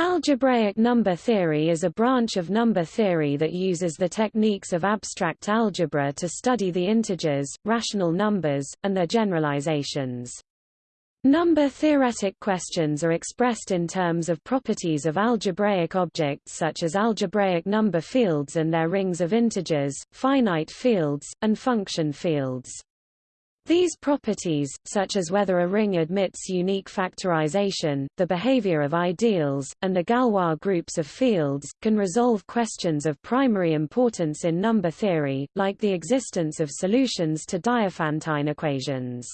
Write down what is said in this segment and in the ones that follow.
Algebraic number theory is a branch of number theory that uses the techniques of abstract algebra to study the integers, rational numbers, and their generalizations. Number theoretic questions are expressed in terms of properties of algebraic objects such as algebraic number fields and their rings of integers, finite fields, and function fields. These properties, such as whether a ring admits unique factorization, the behavior of ideals, and the Galois groups of fields, can resolve questions of primary importance in number theory, like the existence of solutions to Diophantine equations.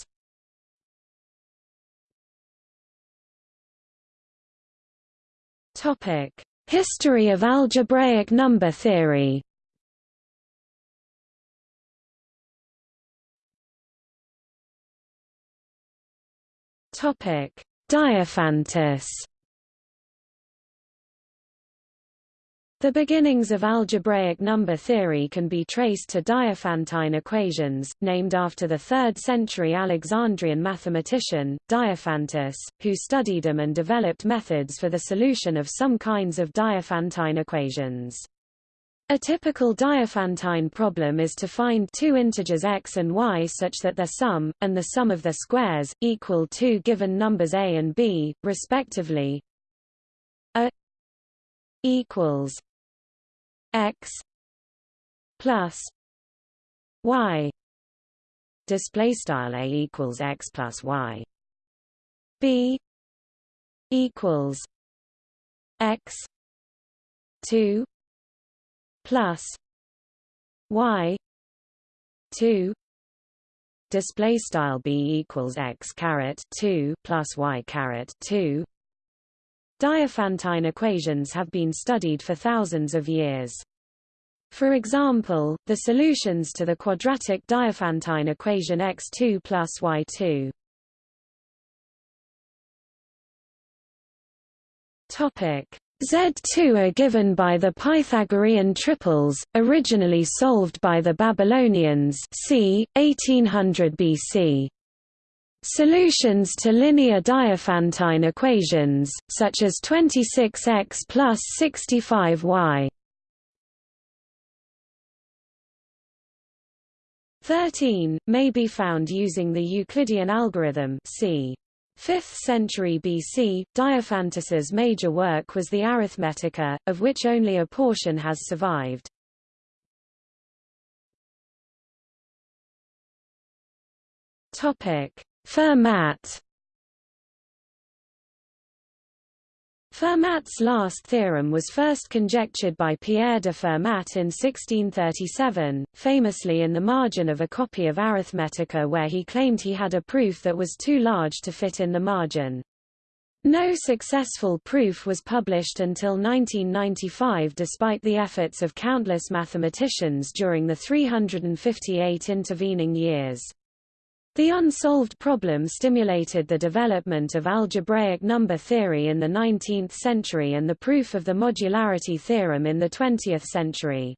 History of algebraic number theory Topic: Diophantus. The beginnings of algebraic number theory can be traced to Diophantine equations, named after the 3rd century Alexandrian mathematician, Diophantus, who studied them and developed methods for the solution of some kinds of Diophantine equations. A typical Diophantine problem is to find two integers x and y such that their sum, and the sum of their squares, equal two given numbers a and b, respectively. a equals x plus y display style a equals x plus y b equals x 2 plus y 2 display style b equals x caret 2 plus y caret 2 Diophantine equations have been studied for thousands of years. For example, the solutions to the quadratic Diophantine equation x2 plus y2 Topic Z2 are given by the Pythagorean triples, originally solved by the Babylonians c. 1800 BC. Solutions to linear Diophantine equations, such as 26x plus 65y 13, may be found using the Euclidean algorithm c. 5th century BC, Diophantus's major work was the Arithmetica, of which only a portion has survived. Fermat Fermat's last theorem was first conjectured by Pierre de Fermat in 1637, famously in the margin of a copy of Arithmetica where he claimed he had a proof that was too large to fit in the margin. No successful proof was published until 1995 despite the efforts of countless mathematicians during the 358 intervening years. The unsolved problem stimulated the development of algebraic number theory in the 19th century and the proof of the modularity theorem in the 20th century.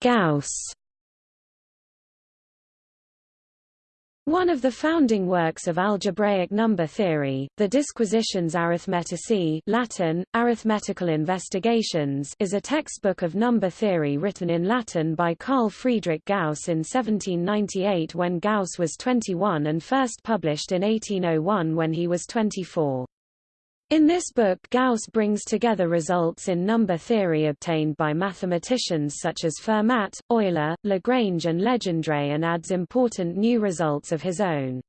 Gauss One of the founding works of algebraic number theory, the Disquisitiones Arithmeticae Latin, Arithmetical Investigations is a textbook of number theory written in Latin by Carl Friedrich Gauss in 1798 when Gauss was 21 and first published in 1801 when he was 24. In this book Gauss brings together results in number theory obtained by mathematicians such as Fermat, Euler, Lagrange and Legendre and adds important new results of his own.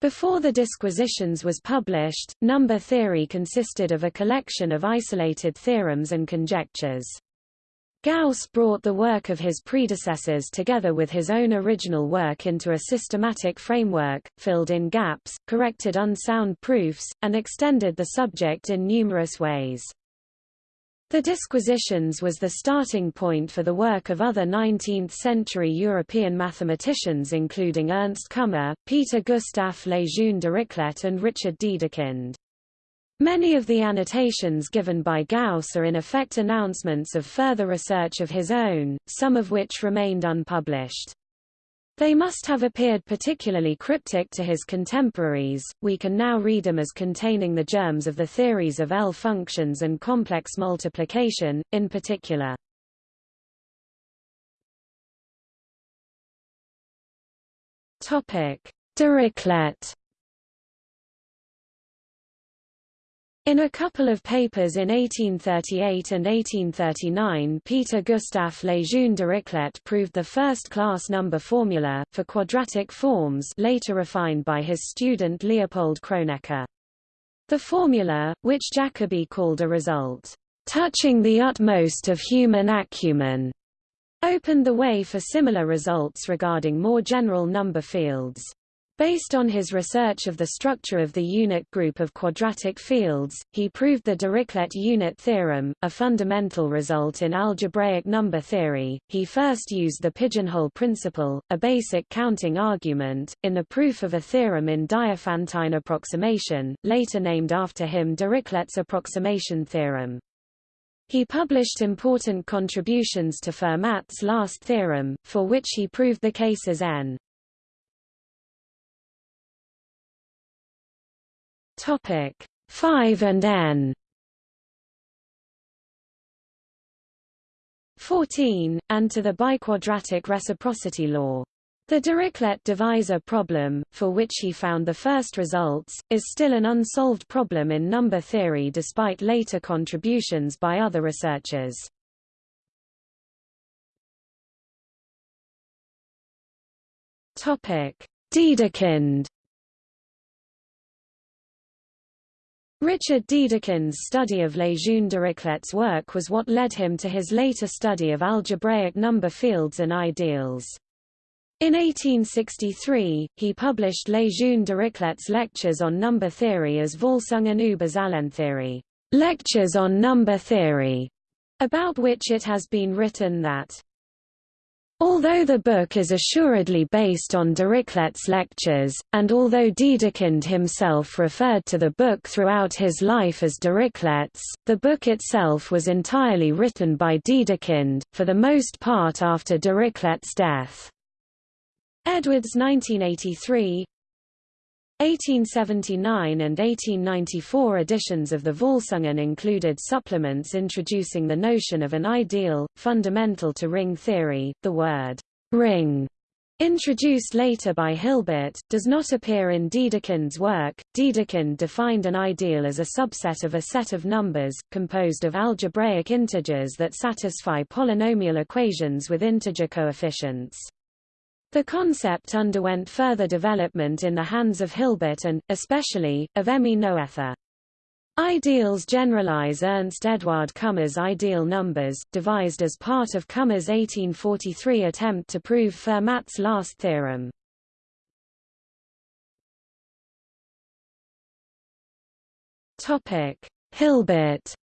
Before the Disquisitiones was published, number theory consisted of a collection of isolated theorems and conjectures. Gauss brought the work of his predecessors together with his own original work into a systematic framework, filled in gaps, corrected unsound proofs, and extended the subject in numerous ways. The Disquisitiones was the starting point for the work of other 19th-century European mathematicians including Ernst Kummer, Peter Gustav Lejeune Dirichlet and Richard Dedekind. Many of the annotations given by Gauss are in effect announcements of further research of his own, some of which remained unpublished. They must have appeared particularly cryptic to his contemporaries, we can now read them as containing the germs of the theories of L functions and complex multiplication, in particular. Dirichlet In a couple of papers in 1838 and 1839 Peter Gustav Lejeune Dirichlet proved the first-class number formula, for quadratic forms later refined by his student Leopold Kronecker. The formula, which Jacobi called a result, "...touching the utmost of human acumen," opened the way for similar results regarding more general number fields. Based on his research of the structure of the unit group of quadratic fields, he proved the Dirichlet unit theorem, a fundamental result in algebraic number theory. He first used the pigeonhole principle, a basic counting argument, in the proof of a theorem in Diophantine approximation, later named after him Dirichlet's approximation theorem. He published important contributions to Fermat's last theorem, for which he proved the cases n Topic 5 and n 14, and to the biquadratic reciprocity law. The Dirichlet divisor problem, for which he found the first results, is still an unsolved problem in number theory despite later contributions by other researchers. Dedekind Richard Dedekind's study of Lejeune Dirichlet's work was what led him to his later study of algebraic number fields and ideals. In 1863, he published Lejeune Dirichlet's lectures on number theory as Vorlesungen über Zahlentheorie, lectures on number theory, about which it has been written that Although the book is assuredly based on Dirichlet's lectures, and although Dedekind himself referred to the book throughout his life as Dirichlet's, the book itself was entirely written by Dedekind, for the most part after Dirichlet's death. Edwards 1983 1879 and 1894 editions of the Vorlesungen included supplements introducing the notion of an ideal, fundamental to ring theory. The word ring, introduced later by Hilbert, does not appear in Dedekind's work. Dedekind defined an ideal as a subset of a set of numbers, composed of algebraic integers that satisfy polynomial equations with integer coefficients. The concept underwent further development in the hands of Hilbert and, especially, of Emmy Noether. Ideals generalize Ernst Eduard Kummer's ideal numbers, devised as part of Kummer's 1843 attempt to prove Fermat's last theorem. Hilbert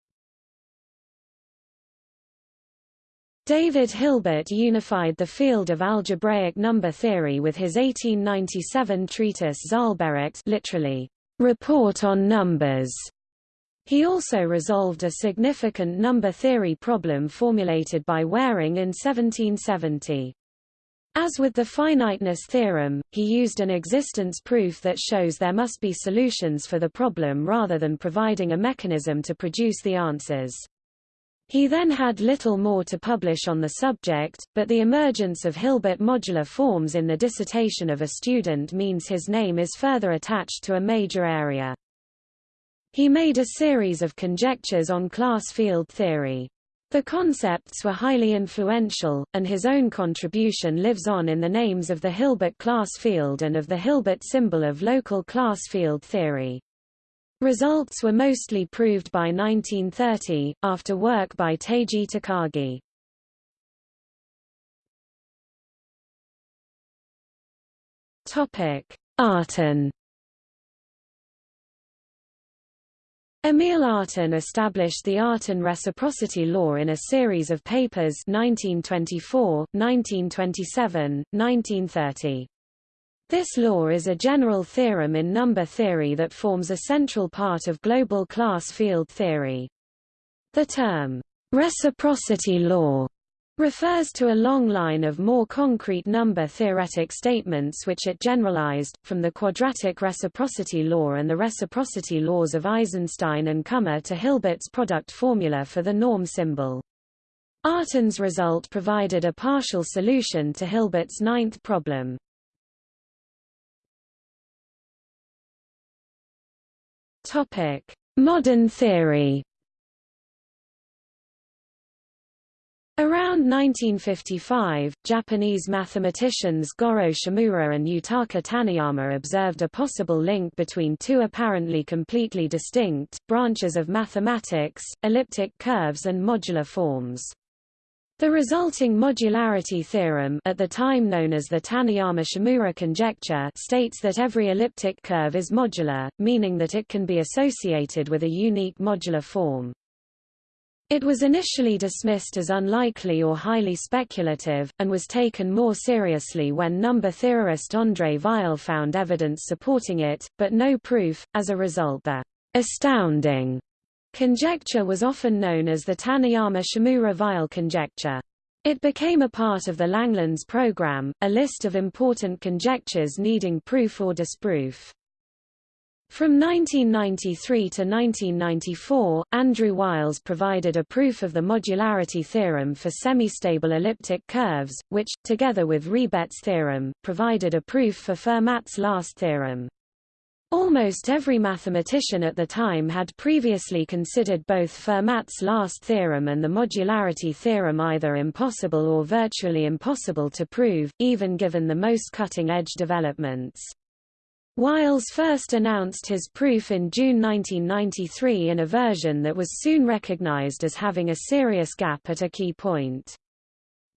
David Hilbert unified the field of algebraic number theory with his 1897 treatise Zahlbericht literally, Report on Numbers. He also resolved a significant number theory problem formulated by Waring in 1770. As with the finiteness theorem, he used an existence proof that shows there must be solutions for the problem rather than providing a mechanism to produce the answers. He then had little more to publish on the subject, but the emergence of Hilbert modular forms in the dissertation of a student means his name is further attached to a major area. He made a series of conjectures on class field theory. The concepts were highly influential, and his own contribution lives on in the names of the Hilbert class field and of the Hilbert symbol of local class field theory. Results were mostly proved by 1930, after work by Teiji Takagi. Artin Emil Artin established the Artin reciprocity law in a series of papers 1924, 1927, 1930. This law is a general theorem in number theory that forms a central part of global class field theory. The term, reciprocity law, refers to a long line of more concrete number-theoretic statements which it generalized, from the quadratic reciprocity law and the reciprocity laws of Eisenstein and Kummer to Hilbert's product formula for the norm symbol. Artin's result provided a partial solution to Hilbert's ninth problem. Modern theory Around 1955, Japanese mathematicians Goro Shimura and Yutaka Taniyama observed a possible link between two apparently completely distinct, branches of mathematics, elliptic curves and modular forms. The resulting modularity theorem at the time known as the Taniyama-Shimura conjecture states that every elliptic curve is modular, meaning that it can be associated with a unique modular form. It was initially dismissed as unlikely or highly speculative, and was taken more seriously when number theorist André Weil found evidence supporting it, but no proof. As a result the astounding conjecture was often known as the Taniyama-Shimura-Weil conjecture. It became a part of the Langlands program, a list of important conjectures needing proof or disproof. From 1993 to 1994, Andrew Wiles provided a proof of the modularity theorem for semistable elliptic curves, which, together with Ribet's theorem, provided a proof for Fermat's last theorem. Almost every mathematician at the time had previously considered both Fermat's last theorem and the modularity theorem either impossible or virtually impossible to prove, even given the most cutting-edge developments. Wiles first announced his proof in June 1993 in a version that was soon recognized as having a serious gap at a key point.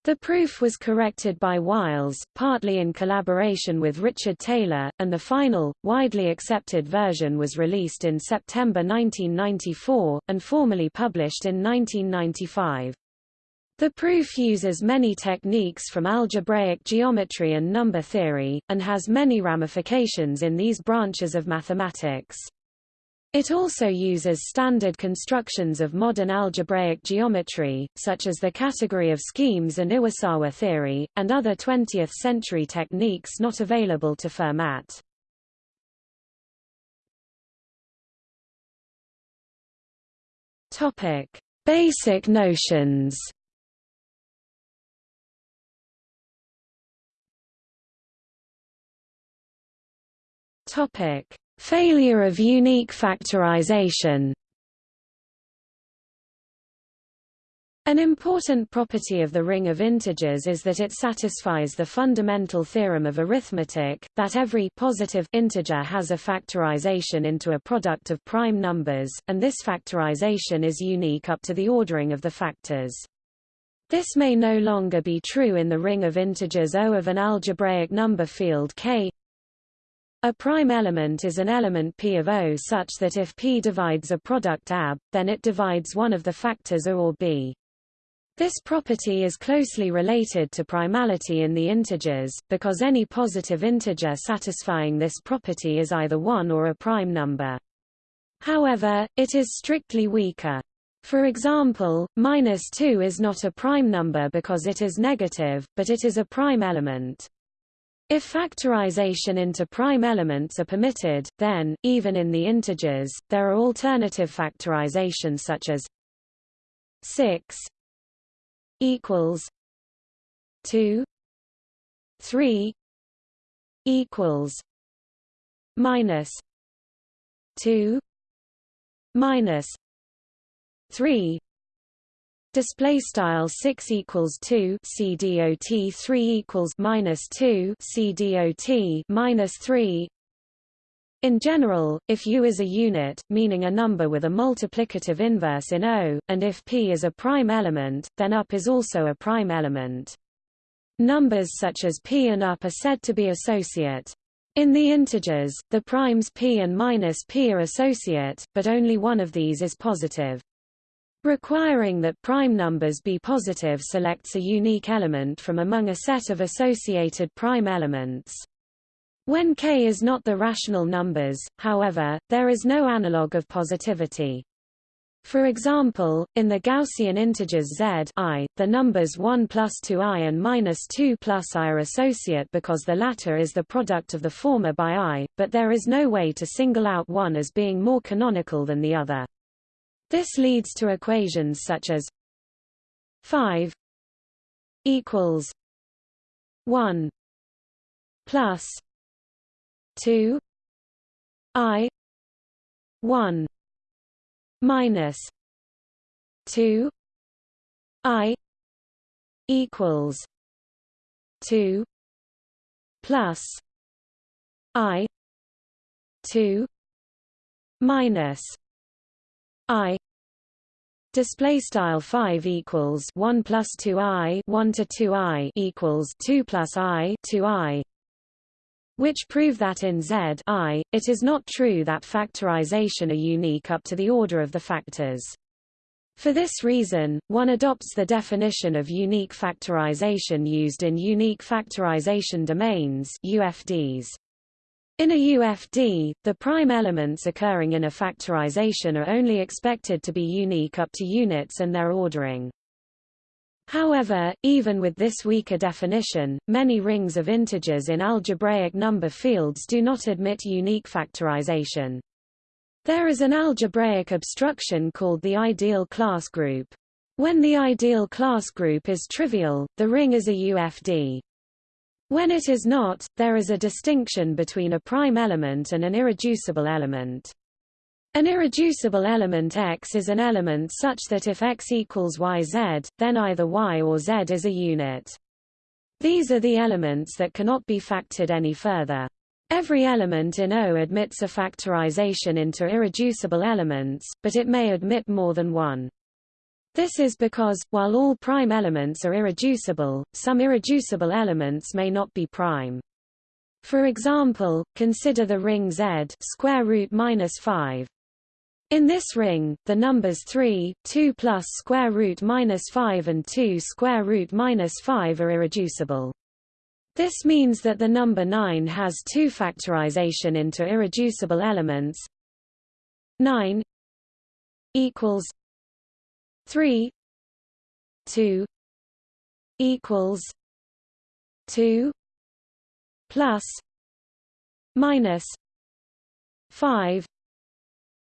The proof was corrected by Wiles, partly in collaboration with Richard Taylor, and the final, widely accepted version was released in September 1994, and formally published in 1995. The proof uses many techniques from algebraic geometry and number theory, and has many ramifications in these branches of mathematics. It also uses standard constructions of modern algebraic geometry, such as the category of schemes and Iwasawa theory, and other 20th-century techniques not available to Fermat. Topic: Basic notions Topic: Failure of unique factorization. An important property of the ring of integers is that it satisfies the fundamental theorem of arithmetic, that every positive integer has a factorization into a product of prime numbers, and this factorization is unique up to the ordering of the factors. This may no longer be true in the ring of integers O of an algebraic number field K a prime element is an element P of O such that if P divides a product AB, then it divides one of the factors O or B. This property is closely related to primality in the integers, because any positive integer satisfying this property is either 1 or a prime number. However, it is strictly weaker. For example, minus 2 is not a prime number because it is negative, but it is a prime element. If factorization into prime elements are permitted, then, even in the integers, there are alternative factorizations such as 6 equals 2 3 equals minus 2 minus 3 display style 6 equals 2 c dot 3 equals minus 2 c dot minus 3 in general, if U is a unit, meaning a number with a multiplicative inverse in O, and if P is a prime element, then UP is also a prime element. Numbers such as P and UP are said to be associate. In the integers, the primes P and minus P are associate, but only one of these is positive. Requiring that prime numbers be positive selects a unique element from among a set of associated prime elements. When k is not the rational numbers, however, there is no analog of positivity. For example, in the Gaussian integers z i, the numbers 1 plus 2i and minus 2 plus i are associate because the latter is the product of the former by i, but there is no way to single out one as being more canonical than the other. This leads to equations such as 5 equals 1 plus 2 i 1 minus 2 i equals 2 plus i 2 minus i display style 5 equals 1 plus 2 i 1 to 2 i equals 2 plus i 2 i which prove that in Z I, it is not true that factorization are unique up to the order of the factors. For this reason, one adopts the definition of unique factorization used in unique factorization domains UFDs. In a UFD, the prime elements occurring in a factorization are only expected to be unique up to units and their ordering. However, even with this weaker definition, many rings of integers in algebraic number fields do not admit unique factorization. There is an algebraic obstruction called the ideal class group. When the ideal class group is trivial, the ring is a UFD. When it is not, there is a distinction between a prime element and an irreducible element. An irreducible element X is an element such that if X equals YZ, then either Y or Z is a unit. These are the elements that cannot be factored any further. Every element in O admits a factorization into irreducible elements, but it may admit more than one. This is because, while all prime elements are irreducible, some irreducible elements may not be prime. For example, consider the ring Z square root minus 5. In this ring, the numbers 3, 2 plus square root minus 5 and 2 square root minus 5 are irreducible. This means that the number 9 has two factorization into irreducible elements. 9 equals 3 2 equals 2 plus minus 5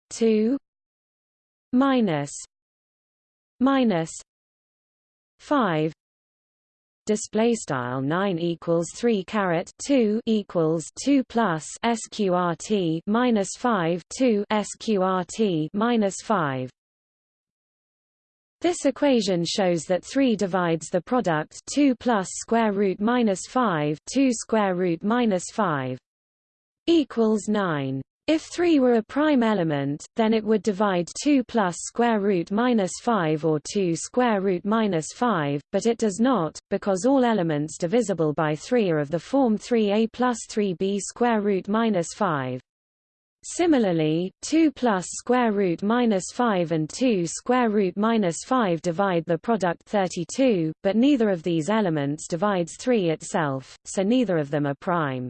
two minus minus five. Display style 9 equals 3 caret 2 equals 2 plus sqrt minus 5 2 sqrt minus 5 this equation shows that 3 divides the product 2 plus square root minus 5 2 square root minus 5 equals 9 if 3 were a prime element, then it would divide 2 plus square root minus 5 or 2 square root minus 5, but it does not, because all elements divisible by 3 are of the form 3a plus 3b square root minus 5. Similarly, 2 plus square root minus 5 and 2 square root minus 5 divide the product 32, but neither of these elements divides 3 itself, so neither of them are prime.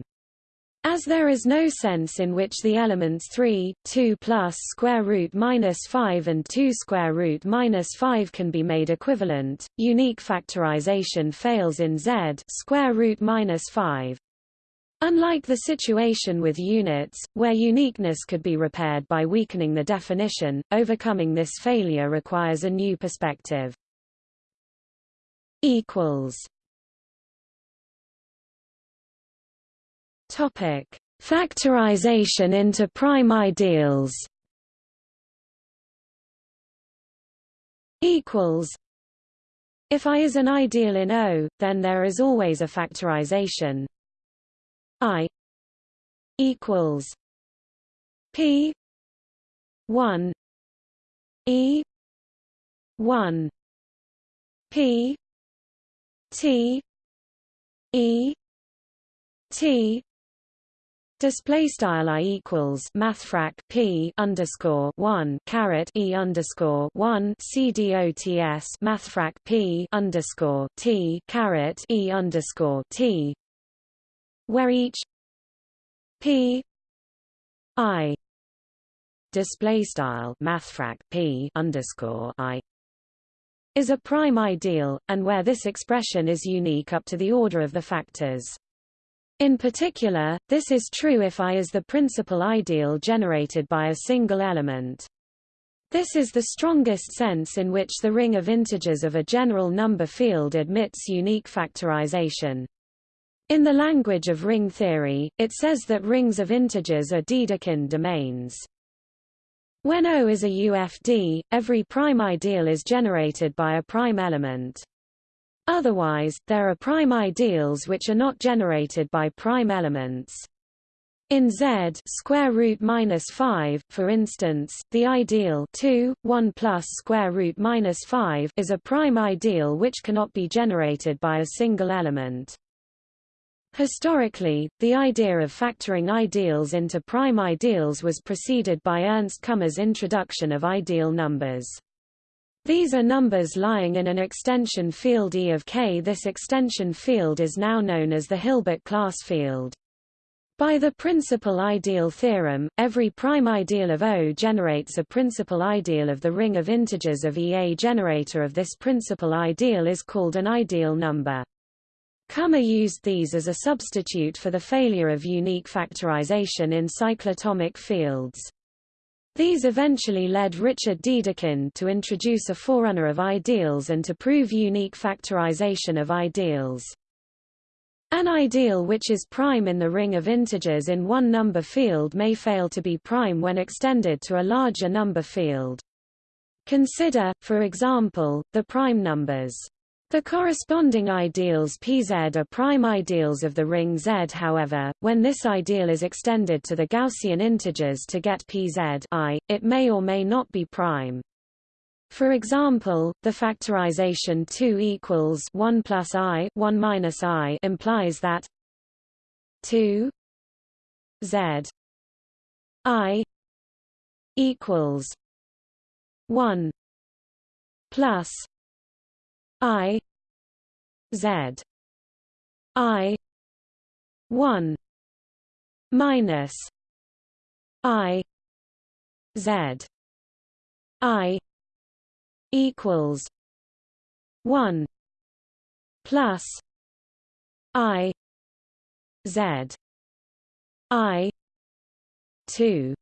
As there is no sense in which the elements 3, 2 plus square root minus 5 and 2 square root minus 5 can be made equivalent, unique factorization fails in Z square root minus 5. Unlike the situation with units, where uniqueness could be repaired by weakening the definition, overcoming this failure requires a new perspective. Topic: Factorization into prime ideals. Equals. If I is an ideal in O, then there is always a factorization. I equals P one E one P T E T Display style i equals mathfrak p underscore one caret e underscore one c dots mathfrak p underscore t caret e underscore t, where each p i display style mathfrak p underscore i is a prime ideal, and where this expression is unique up to the order of the factors. In particular, this is true if I is the principal ideal generated by a single element. This is the strongest sense in which the ring of integers of a general number field admits unique factorization. In the language of ring theory, it says that rings of integers are Dedekind domains. When O is a UFD, every prime ideal is generated by a prime element. Otherwise, there are prime ideals which are not generated by prime elements. In Z square root minus 5, for instance, the ideal 2, 1 plus square root minus 5 is a prime ideal which cannot be generated by a single element. Historically, the idea of factoring ideals into prime ideals was preceded by Ernst Kummer's introduction of ideal numbers. These are numbers lying in an extension field E of K. This extension field is now known as the Hilbert class field. By the principal ideal theorem, every prime ideal of O generates a principal ideal of the ring of integers of E. A generator of this principal ideal is called an ideal number. Kummer used these as a substitute for the failure of unique factorization in cyclotomic fields. These eventually led Richard Dedekind to introduce a forerunner of ideals and to prove unique factorization of ideals. An ideal which is prime in the ring of integers in one number field may fail to be prime when extended to a larger number field. Consider, for example, the prime numbers the corresponding ideals Pz are prime ideals of the ring Z. However, when this ideal is extended to the Gaussian integers to get Pz I, it may or may not be prime. For example, the factorization 2 equals 1 plus i 1 minus i implies that 2 z i equals 1 plus I Z I one minus I Z I equals one plus I Z I two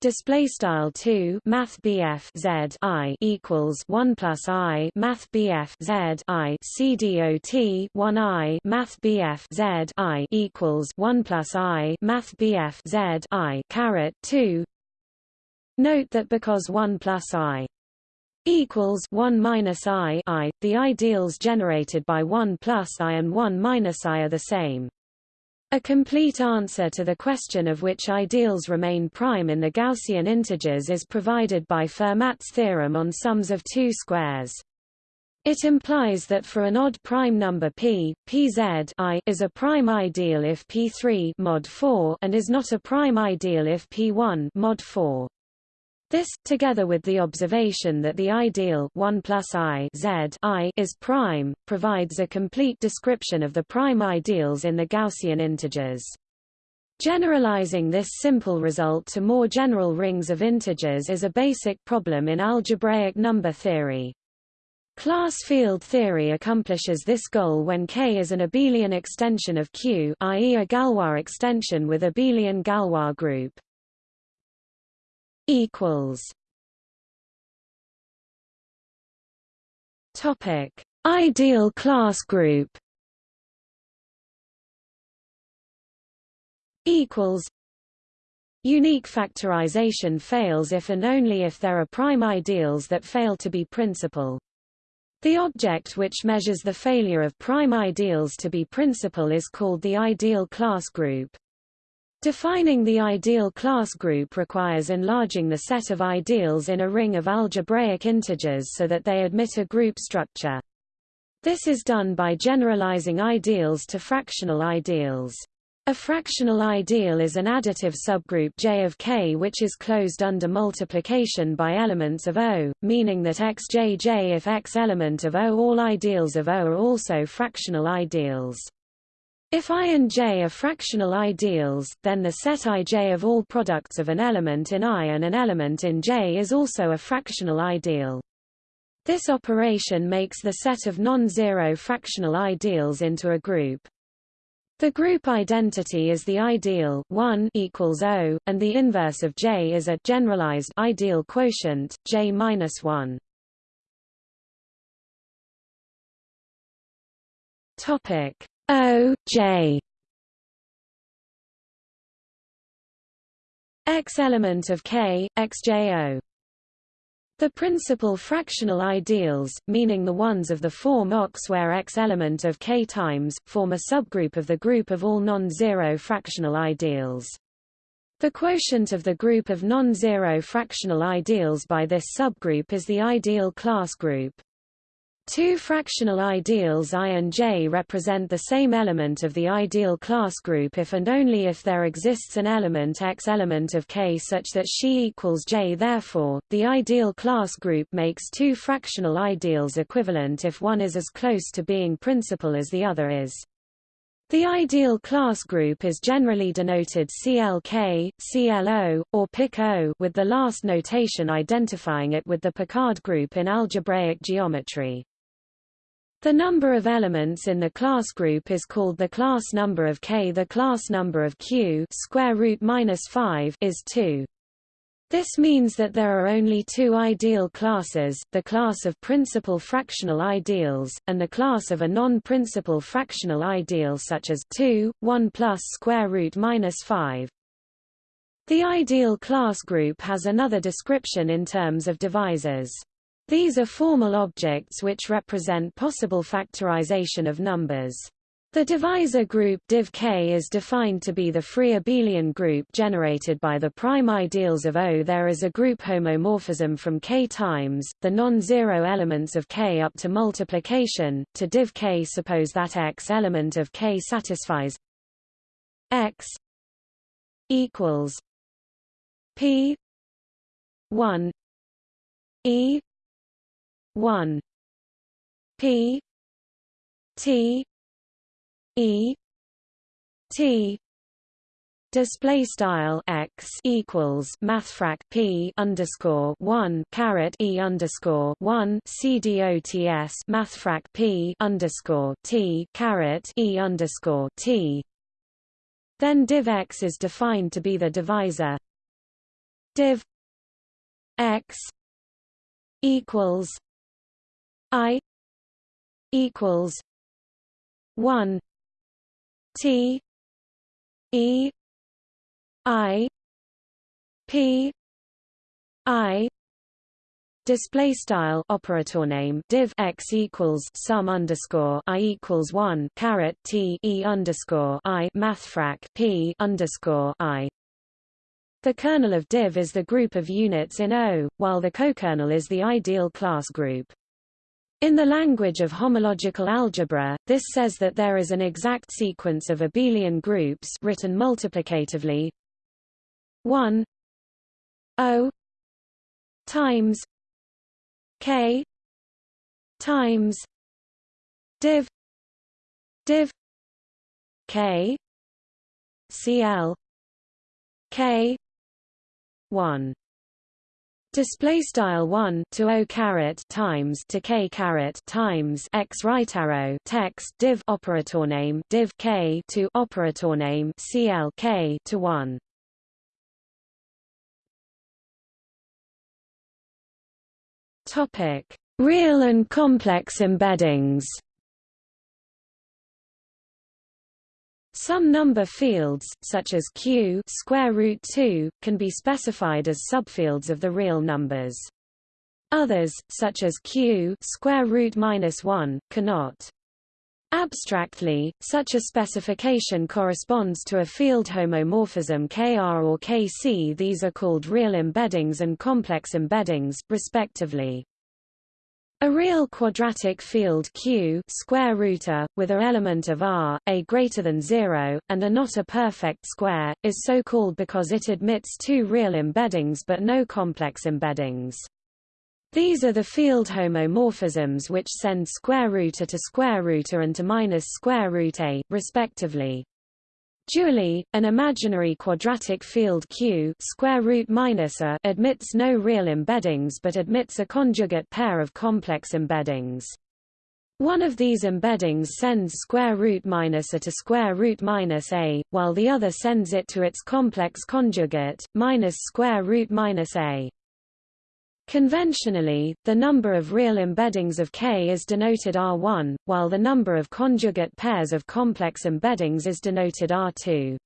display style 2 math BF Z I equals 1 plus I math BF Z I. CDOT 1 I math BF Z I equals 1 plus I math BF Z I. Caret 2 Note that because 1 plus I equals 1 minus I I the ideals generated by 1 plus I and 1 minus I are the same a complete answer to the question of which ideals remain prime in the Gaussian integers is provided by Fermat's theorem on sums of two squares. It implies that for an odd prime number p, pz I is a prime ideal if p3 mod 4 and is not a prime ideal if p1 mod 4. This, together with the observation that the ideal 1 plus i, z I is prime, provides a complete description of the prime ideals in the Gaussian integers. Generalizing this simple result to more general rings of integers is a basic problem in algebraic number theory. Class field theory accomplishes this goal when K is an abelian extension of Q i.e. a Galois extension with abelian Galois group equals Topic: Ideal class group. Equals. Unique factorization fails if and only if there are prime ideals that fail to be principal. The object which measures the failure of prime ideals to be principal is called the ideal class group. Defining the ideal class group requires enlarging the set of ideals in a ring of algebraic integers so that they admit a group structure. This is done by generalizing ideals to fractional ideals. A fractional ideal is an additive subgroup J of K which is closed under multiplication by elements of O, meaning that xjj if x element of O all ideals of O are also fractional ideals. If I and J are fractional ideals, then the set Ij of all products of an element in I and an element in J is also a fractional ideal. This operation makes the set of non-zero fractional ideals into a group. The group identity is the ideal 1 equals O, and the inverse of J is a generalized ideal quotient J minus 1. Topic O J X element of K XJO the principal fractional ideals, meaning the ones of the form OX where X element of K times, form a subgroup of the group of all non-zero fractional ideals. The quotient of the group of non-zero fractional ideals by this subgroup is the ideal class group. Two fractional ideals I and J represent the same element of the ideal class group if and only if there exists an element X element of K such that she equals J. Therefore, the ideal class group makes two fractional ideals equivalent if one is as close to being principal as the other is. The ideal class group is generally denoted CLK, CLO, or PIC-O with the last notation identifying it with the Picard group in algebraic geometry. The number of elements in the class group is called the class number of K. The class number of Q square root minus 5 is 2. This means that there are only two ideal classes, the class of principal fractional ideals, and the class of a non-principal fractional ideal such as 2, 1 plus square root minus 5. The ideal class group has another description in terms of divisors. These are formal objects which represent possible factorization of numbers. The divisor group div K is defined to be the free abelian group generated by the prime ideals of O. There is a group homomorphism from K times, the non-zero elements of K up to multiplication, to div K. Suppose that X element of K satisfies X equals P 1 E 1 P. T. E. T. Display style x equals mathfrak p underscore one caret e underscore one c dots mathfrak p underscore t caret e underscore t. Then div x is defined to be the divisor. Div x equals I equals one T E I P I Display style operator name div x equals sum underscore i equals one caret t e underscore i mathfrak p underscore i. The kernel of div is the group of units in O, while the cokernel is the ideal class group. In the language of homological algebra, this says that there is an exact sequence of abelian groups written multiplicatively. 1 o times k times div div k cl k 1 Display style one to o caret times to k caret times x right arrow text div operator name div k to operator name cl k to one. Topic: Real and complex embeddings. Some number fields, such as q square root 2, can be specified as subfields of the real numbers. Others, such as q square root minus 1, cannot. Abstractly, such a specification corresponds to a field homomorphism Kr or Kc. These are called real embeddings and complex embeddings, respectively. A real quadratic field Q square rooter, with a element of R, a greater than zero, and a not a perfect square, is so called because it admits two real embeddings but no complex embeddings. These are the field homomorphisms which send square root a to square root a and to minus square root a, respectively. Dually, an imaginary quadratic field Q square root minus a admits no real embeddings but admits a conjugate pair of complex embeddings. One of these embeddings sends square root minus a to square root minus a, while the other sends it to its complex conjugate, minus square root minus a. Conventionally, the number of real embeddings of K is denoted R1, while the number of conjugate pairs of complex embeddings is denoted R2.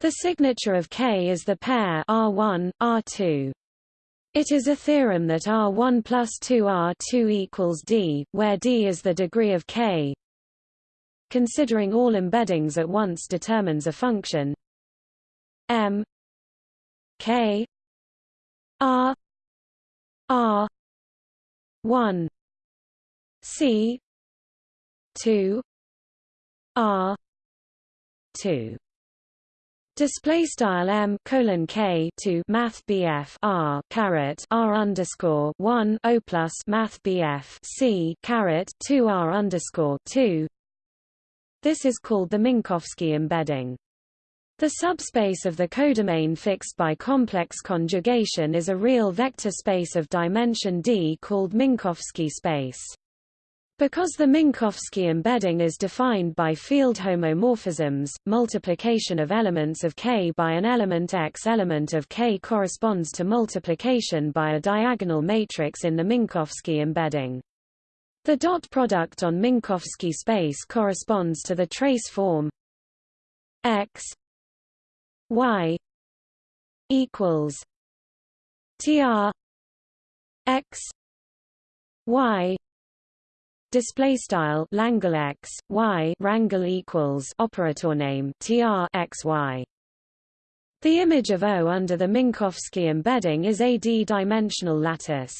The signature of K is the pair R1, R2. It is a theorem that R1 plus 2R2 equals D, where D is the degree of K. Considering all embeddings at once determines a function M K R R one C two R two Display style m colon k to math bf r caret r underscore one o plus math bf c caret two r underscore two. This is called the Minkowski embedding. The subspace of the codomain fixed by complex conjugation is a real vector space of dimension d called Minkowski space. Because the Minkowski embedding is defined by field homomorphisms, multiplication of elements of K by an element X element of K corresponds to multiplication by a diagonal matrix in the Minkowski embedding. The dot product on Minkowski space corresponds to the trace form X y equals tr x y display style Langle x y rangle equals operator name tr x y the image of O under the Minkowski embedding is a d-dimensional lattice.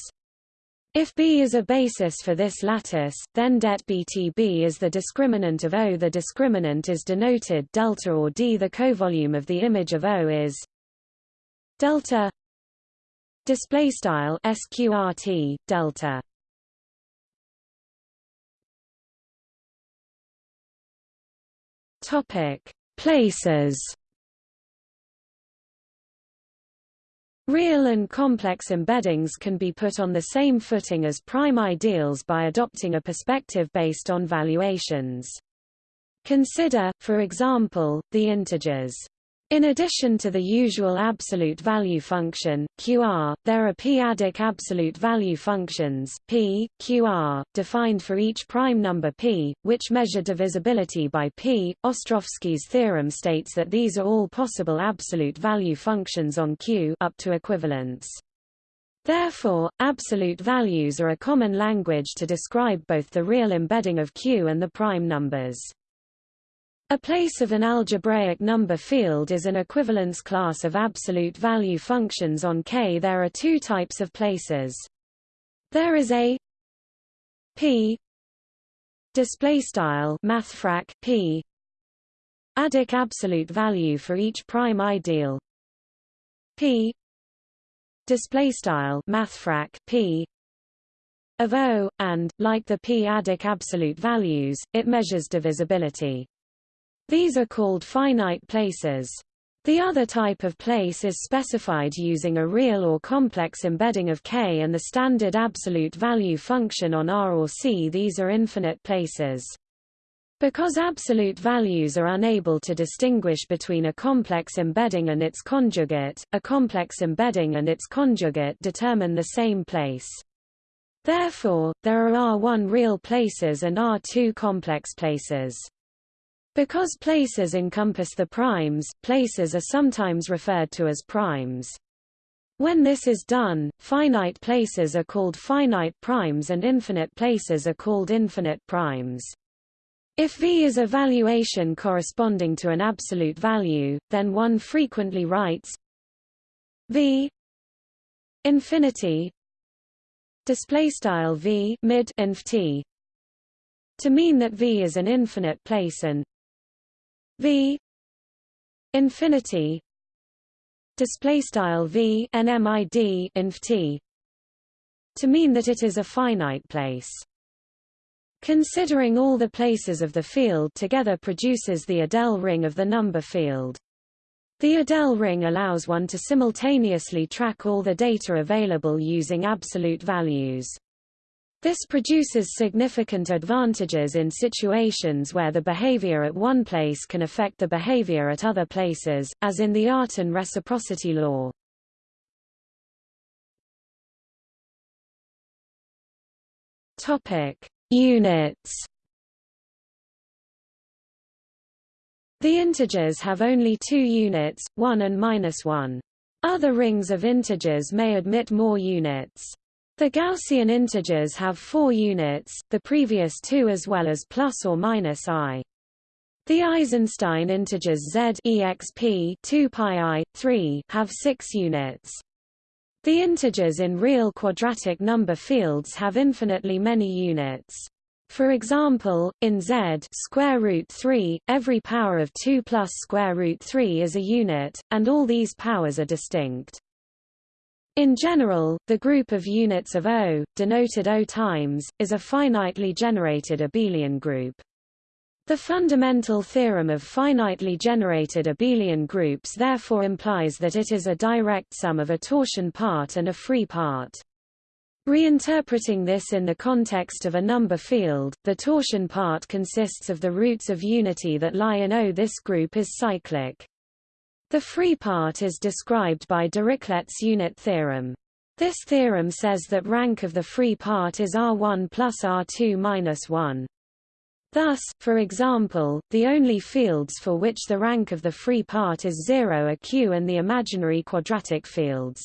If B is a basis for this lattice, then det BTB is the discriminant of O. The discriminant is denoted delta or D. The covolume of the image of O is delta display style sqrt delta topic places Real and complex embeddings can be put on the same footing as prime ideals by adopting a perspective based on valuations. Consider, for example, the integers in addition to the usual absolute value function, QR, there are p-adic absolute value functions, p, qr, defined for each prime number p, which measure divisibility by p. Ostrowski's theorem states that these are all possible absolute value functions on Q up to equivalence. Therefore, absolute values are a common language to describe both the real embedding of Q and the prime numbers. A place of an algebraic number field is an equivalence class of absolute value functions on K. There are two types of places. There is a p display style mathfrak p adic absolute value for each prime ideal p display style mathfrak p of O, and, like the p-adic absolute values, it measures divisibility. These are called finite places. The other type of place is specified using a real or complex embedding of K and the standard absolute value function on R or C. These are infinite places. Because absolute values are unable to distinguish between a complex embedding and its conjugate, a complex embedding and its conjugate determine the same place. Therefore, there are R1 real places and R2 complex places. Because places encompass the primes, places are sometimes referred to as primes. When this is done, finite places are called finite primes and infinite places are called infinite primes. If V is a valuation corresponding to an absolute value, then one frequently writes V infinity display style V mid inf t to mean that V is an infinite place and v infinity display style v nmid inf t to mean that it is a finite place. Considering all the places of the field together produces the Adele ring of the number field. The Adele ring allows one to simultaneously track all the data available using absolute values. This produces significant advantages in situations where the behavior at one place can affect the behavior at other places, as in the Artin reciprocity law. Topic: Units The integers have only two units, 1 and minus 1. Other rings of integers may admit more units. The Gaussian integers have four units, the previous two as well as plus or minus i. The Eisenstein integers z exp 2 pi i, 3 have six units. The integers in real quadratic number fields have infinitely many units. For example, in Z square root 3, every power of 2 plus square root 3 is a unit, and all these powers are distinct. In general, the group of units of O, denoted O times, is a finitely generated abelian group. The fundamental theorem of finitely generated abelian groups therefore implies that it is a direct sum of a torsion part and a free part. Reinterpreting this in the context of a number field, the torsion part consists of the roots of unity that lie in O. This group is cyclic. The free part is described by Dirichlet's unit theorem. This theorem says that rank of the free part is R1 plus R2 minus 1. Thus, for example, the only fields for which the rank of the free part is zero are Q and the imaginary quadratic fields.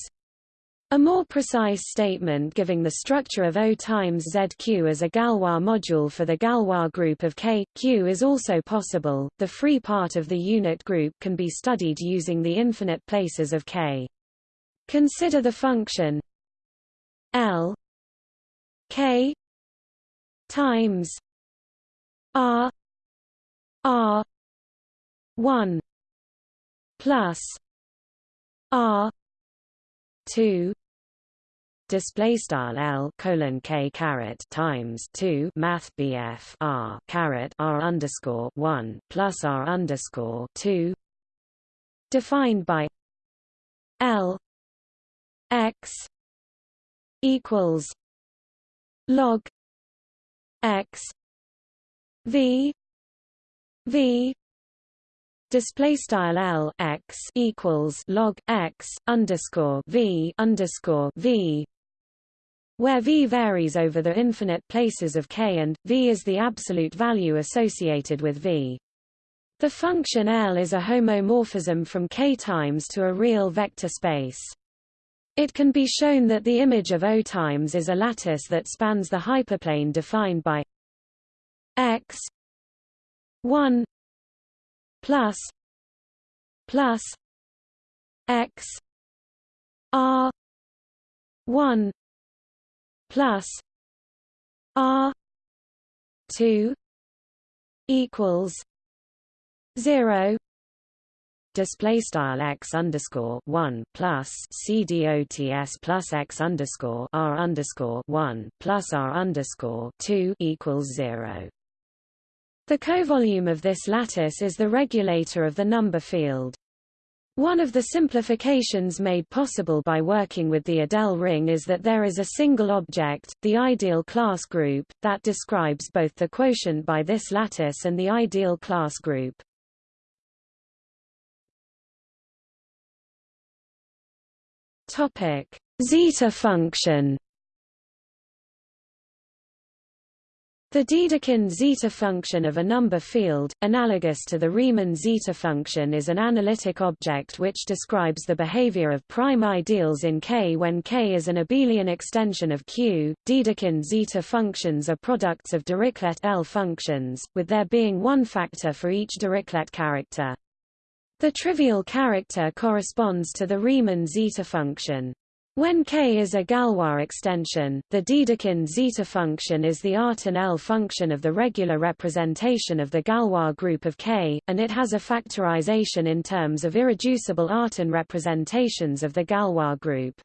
A more precise statement giving the structure of O times ZQ as a Galois module for the Galois group of K, Q is also possible. The free part of the unit group can be studied using the infinite places of K. Consider the function L K times R R 1 plus R 2 display style L colon K caret times 2 math BF R caret R underscore 1 plus R underscore 2 defined by L X equals log X V V display style L X equals log X underscore V underscore V where V varies over the infinite places of K and, V is the absolute value associated with V. The function L is a homomorphism from K times to a real vector space. It can be shown that the image of O times is a lattice that spans the hyperplane defined by x 1 plus plus x r 1 plus R two equals zero display style x underscore one plus c dots plus x underscore r underscore one plus r underscore two equals zero. The covolume of this lattice is the regulator of the number field. One of the simplifications made possible by working with the Adele ring is that there is a single object, the ideal class group, that describes both the quotient by this lattice and the ideal class group. Topic: Zeta function The Dedekind zeta function of a number field, analogous to the Riemann zeta function is an analytic object which describes the behavior of prime ideals in K when K is an abelian extension of Q. Dedekind zeta functions are products of Dirichlet L functions, with there being one factor for each Dirichlet character. The trivial character corresponds to the Riemann zeta function. When K is a Galois extension, the Dedekind zeta function is the Artin L function of the regular representation of the Galois group of K, and it has a factorization in terms of irreducible Artin representations of the Galois group.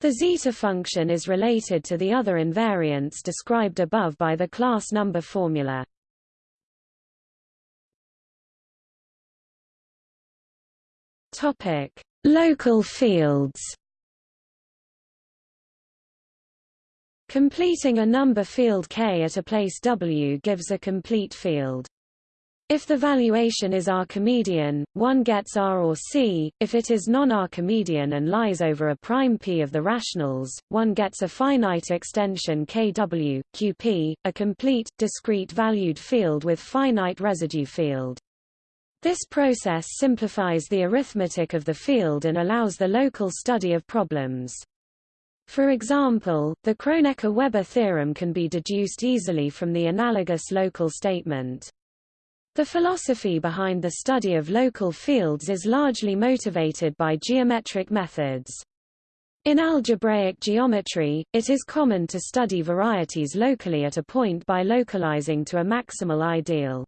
The zeta function is related to the other invariants described above by the class number formula. Topic: Local fields. Completing a number field K at a place W gives a complete field. If the valuation is Archimedean, one gets R or C, if it is non-Archimedean and lies over a prime P of the rationals, one gets a finite extension KW, QP, a complete, discrete valued field with finite residue field. This process simplifies the arithmetic of the field and allows the local study of problems. For example, the Kronecker-Weber theorem can be deduced easily from the analogous local statement. The philosophy behind the study of local fields is largely motivated by geometric methods. In algebraic geometry, it is common to study varieties locally at a point by localizing to a maximal ideal.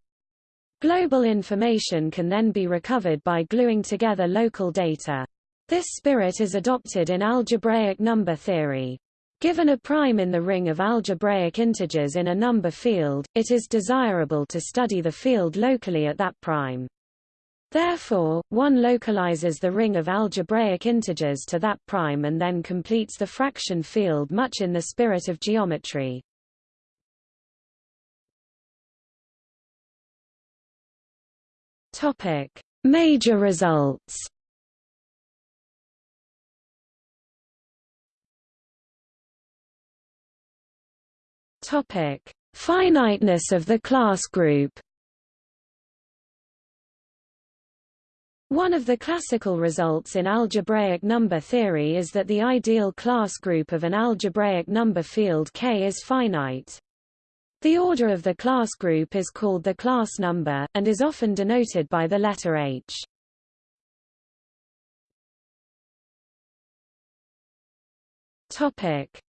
Global information can then be recovered by gluing together local data. This spirit is adopted in algebraic number theory. Given a prime in the ring of algebraic integers in a number field, it is desirable to study the field locally at that prime. Therefore, one localizes the ring of algebraic integers to that prime and then completes the fraction field much in the spirit of geometry. Major results. Topic: Finiteness of the class group. One of the classical results in algebraic number theory is that the ideal class group of an algebraic number field K is finite. The order of the class group is called the class number, and is often denoted by the letter H.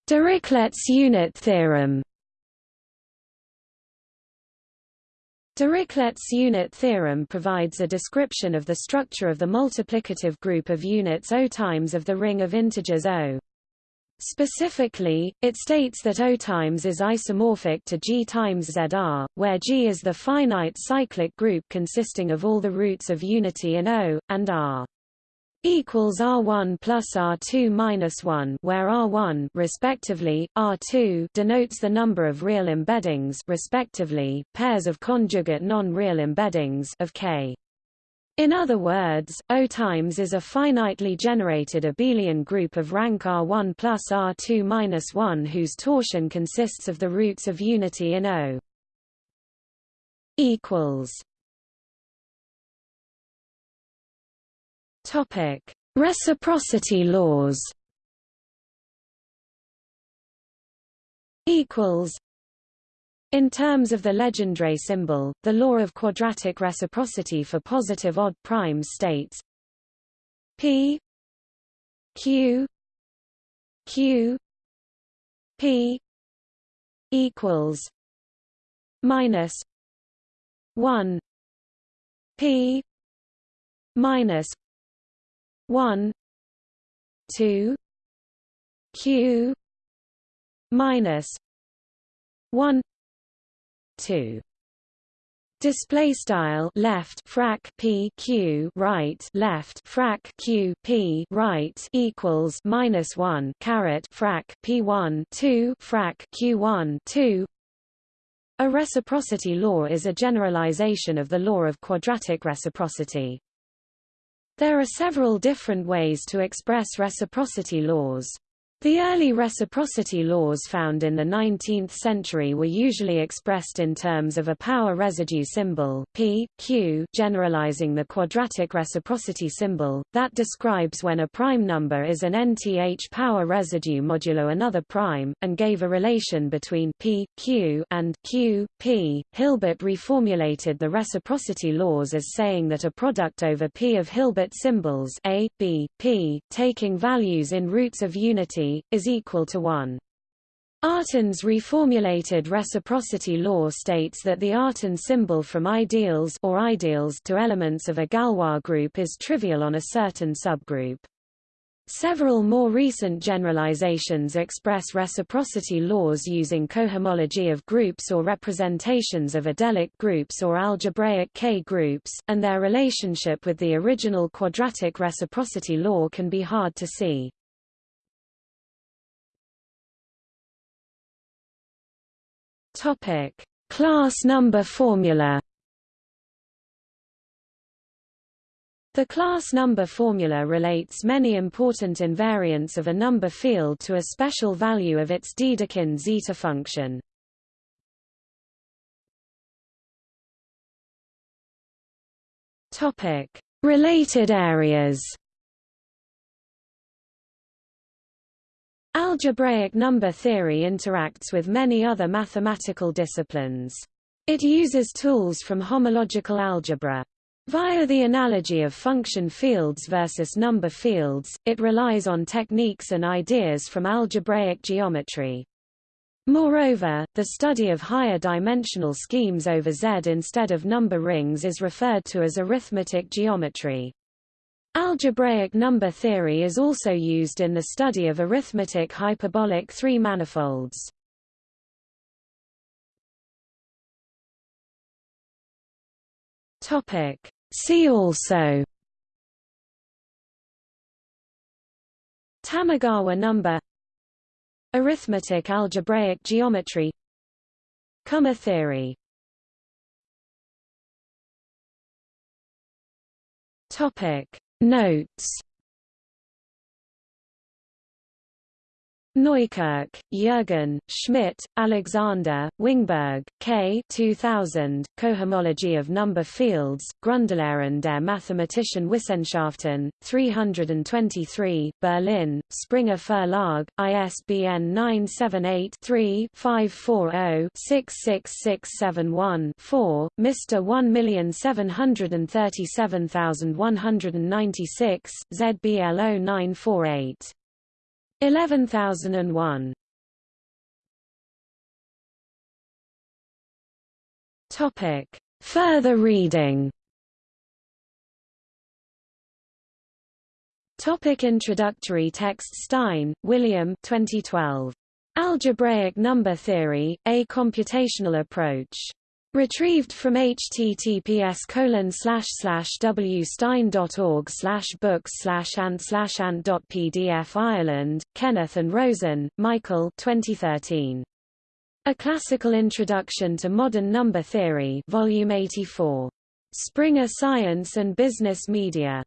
Dirichlet's unit theorem. Dirichlet's unit theorem provides a description of the structure of the multiplicative group of units O times of the ring of integers O. Specifically, it states that O times is isomorphic to G times ZR, where G is the finite cyclic group consisting of all the roots of unity in O, and R equals R1 plus R2 minus 1 where R1 respectively, R2 denotes the number of real embeddings respectively, pairs of conjugate non-real embeddings of K. In other words, O times is a finitely generated abelian group of rank R1 plus R2 minus 1 whose torsion consists of the roots of unity in O. equals Topic: Reciprocity laws. Equals in terms of the Legendre symbol, the law of quadratic reciprocity for positive odd primes states P Q Q P equals minus one P minus one two Q minus one 2 display style left frac p q right left frac q p right equals minus 1 caret frac p1 2 frac q1 2 a reciprocity law is a generalization of the law of quadratic reciprocity there are several different ways to express reciprocity laws the early reciprocity laws found in the 19th century were usually expressed in terms of a power residue symbol p, q generalizing the quadratic reciprocity symbol, that describes when a prime number is an nth power residue modulo another prime, and gave a relation between p, q and q, p. Hilbert reformulated the reciprocity laws as saying that a product over p of Hilbert symbols a, b, p, taking values in roots of unity is equal to 1. Artin's reformulated reciprocity law states that the Artin symbol from ideals or ideals to elements of a Galois group is trivial on a certain subgroup. Several more recent generalizations express reciprocity laws using cohomology of groups or representations of adelic groups or algebraic K-groups, and their relationship with the original quadratic reciprocity law can be hard to see. Topic: Class number formula. The class number formula relates many important invariants of a number field to a special value of its Dedekind zeta function. Topic: Related areas. Algebraic number theory interacts with many other mathematical disciplines. It uses tools from homological algebra. Via the analogy of function fields versus number fields, it relies on techniques and ideas from algebraic geometry. Moreover, the study of higher dimensional schemes over Z instead of number rings is referred to as arithmetic geometry. Algebraic number theory is also used in the study of arithmetic hyperbolic three-manifolds. See also Tamagawa number Arithmetic algebraic geometry Kummer theory Topic Notes Neukirch, Jürgen, Schmidt, Alexander, Wingberg, K. 2000, Cohomology of Number Fields, Grundlehren der Mathematischen Wissenschaften, 323, Berlin, Springer Verlag, ISBN 978-3-540-66671-4, Mr. 1737196, ZBL 0948. 11001 Topic Further reading Topic Introductory text Stein, William 2012. Algebraic Number Theory, A Computational Approach. Retrieved from https colon slash slash wstein.org slash books slash ant slash ant.pdf Ireland, Kenneth and Rosen, Michael 2013. A Classical Introduction to Modern Number Theory Volume 84. Springer Science and Business Media.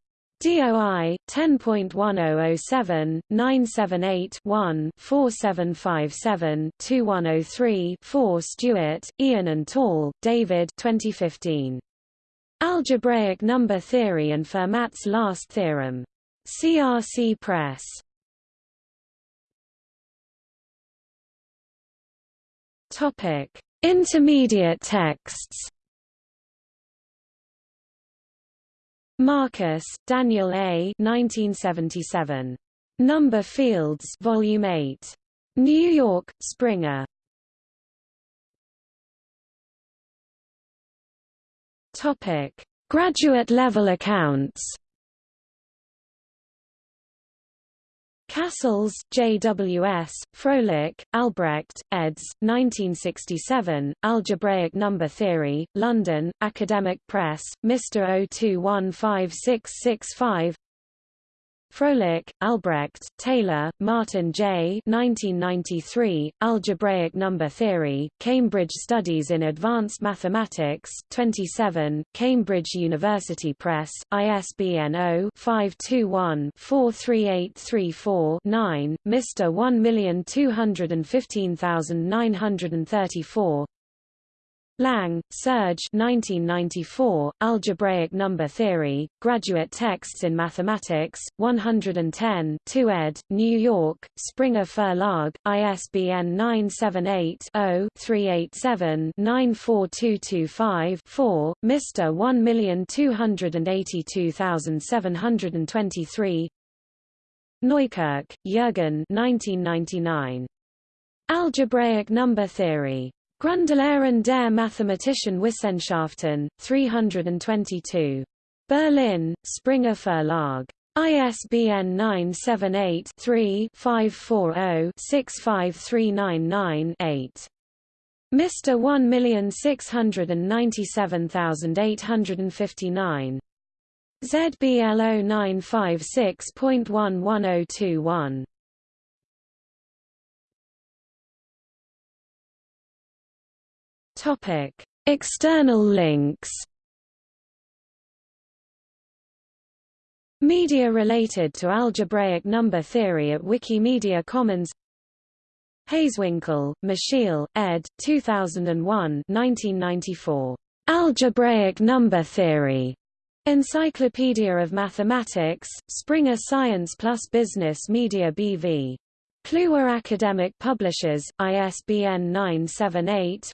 DOI 10.1007 978 1 4757 2103 4 Stewart, Ian and Tall, David 2015. Algebraic Number Theory and Fermat's Last Theorem. CRC Press. Topic: Intermediate texts. Marcus, Daniel A. 1977. Number Fields, Volume 8. New York, Springer. Topic: Graduate level accounts. Cassels, J.W.S., Fröhlich, Albrecht, eds. 1967, Algebraic Number Theory, London, Academic Press, Mr. 02156665 Fröhlich, Albrecht, Taylor, Martin J. 1993, Algebraic Number Theory, Cambridge Studies in Advanced Mathematics, 27, Cambridge University Press, ISBN 0-521-43834-9, Mr. 1215934 Lang, Serge 1994, Algebraic Number Theory, Graduate Texts in Mathematics, 110 2 ed., New York, Springer Verlag, ISBN 978-0-387-94225-4, Mr. 1282723 Neukirch, Jürgen 1999. Algebraic Number Theory. Grundlehren der Mathematischen Wissenschaften, 322. Berlin, Springer Verlag. ISBN 978-3-540-65399-8. Mr 1697859. ZBL 0956.11021. Topic: External links. Media related to algebraic number theory at Wikimedia Commons Hazewinkel, Michiel, ed. 2001 1994. Algebraic number theory. Encyclopedia of Mathematics, Springer Science Plus Business Media BV. Kluwer Academic Publishers, ISBN 978